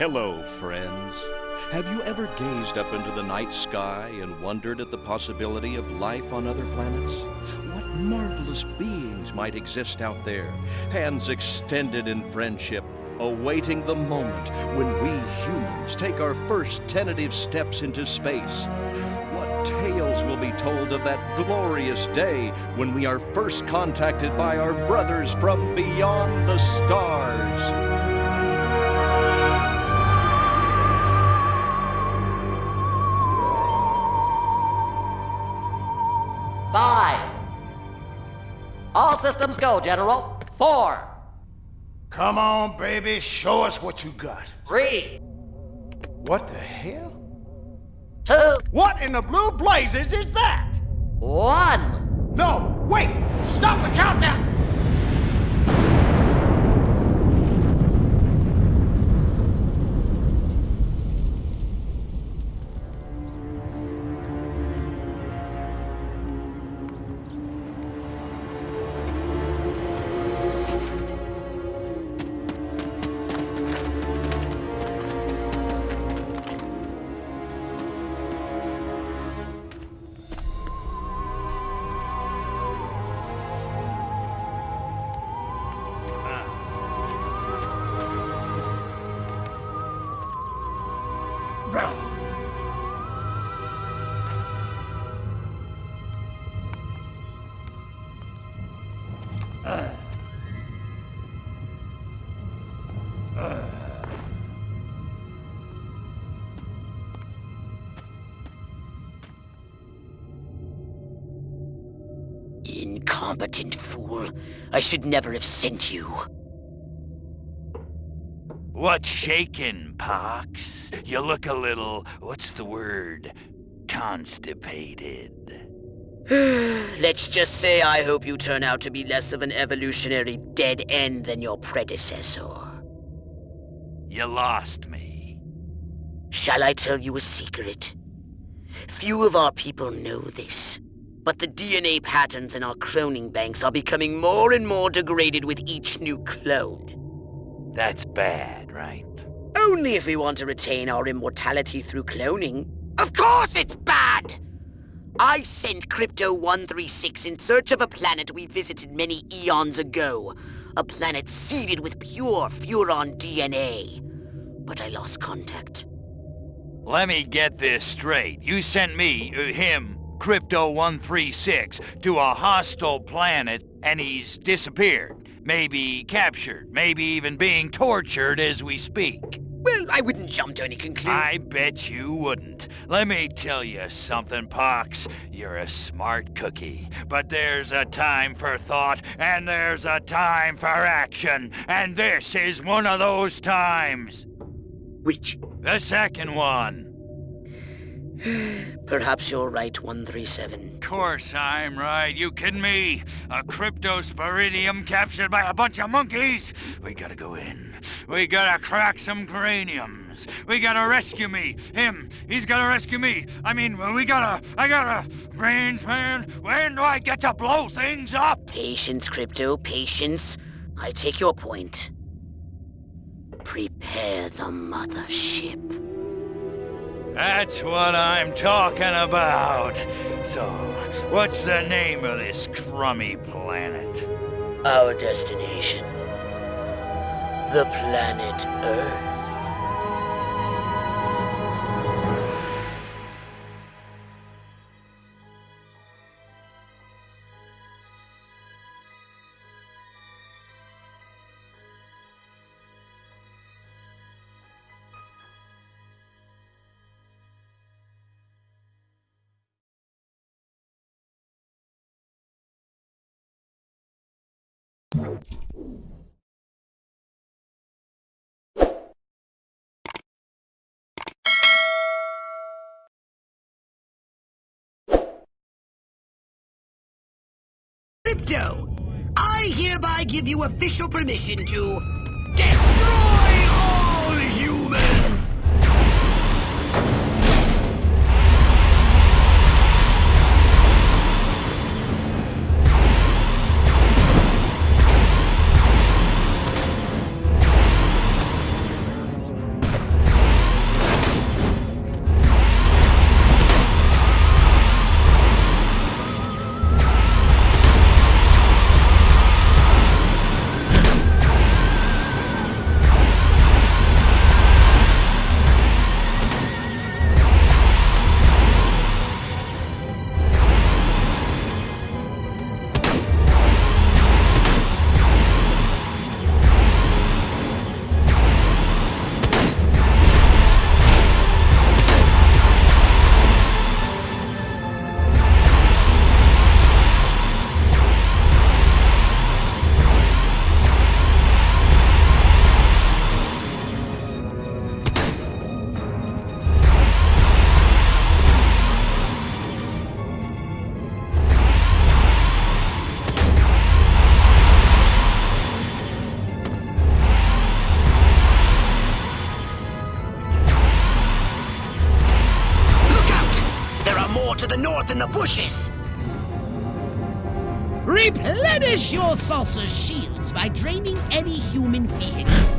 Hello, friends. Have you ever gazed up into the night sky and wondered at the possibility of life on other planets? What marvelous beings might exist out there, hands extended in friendship, awaiting the moment when we humans take our first tentative steps into space? What tales will be told of that glorious day when we are first contacted by our brothers from beyond the stars? Systems go, General. Four. Come on, baby, show us what you got. Three. What the hell? Two. What in the blue blazes is that? One. No, wait! Stop the countdown! Incompetent fool. I should never have sent you. What's shaking, Pox? You look a little, what's the word? Constipated. Let's just say I hope you turn out to be less of an evolutionary dead end than your predecessor. You lost me. Shall I tell you a secret? Few of our people know this, but the DNA patterns in our cloning banks are becoming more and more degraded with each new clone. That's bad, right? Only if we want to retain our immortality through cloning. Of course it's bad! I sent Crypto-136 in search of a planet we visited many eons ago. A planet seeded with pure Furon DNA. But I lost contact. Let me get this straight. You sent me, uh, him, Crypto-136, to a hostile planet, and he's disappeared. Maybe captured, maybe even being tortured as we speak. Well, I wouldn't jump to any conclusion. I bet you wouldn't. Let me tell you something, Pox. You're a smart cookie. But there's a time for thought, and there's a time for action. And this is one of those times. Which? The second one. Perhaps you're right, 137. Of Course I'm right. You kidding me? A cryptosporidium captured by a bunch of monkeys? We gotta go in. We gotta crack some craniums. We gotta rescue me. Him. He's gotta rescue me. I mean, we gotta... I gotta... Brains, man. When do I get to blow things up? Patience, Crypto, patience. I take your point. Prepare the mothership. That's what I'm talking about. So, what's the name of this crummy planet? Our destination. The planet Earth. Crypto, I hereby give you official permission to destroy north in the bushes. Replenish your saucer shields by draining any human vehicle.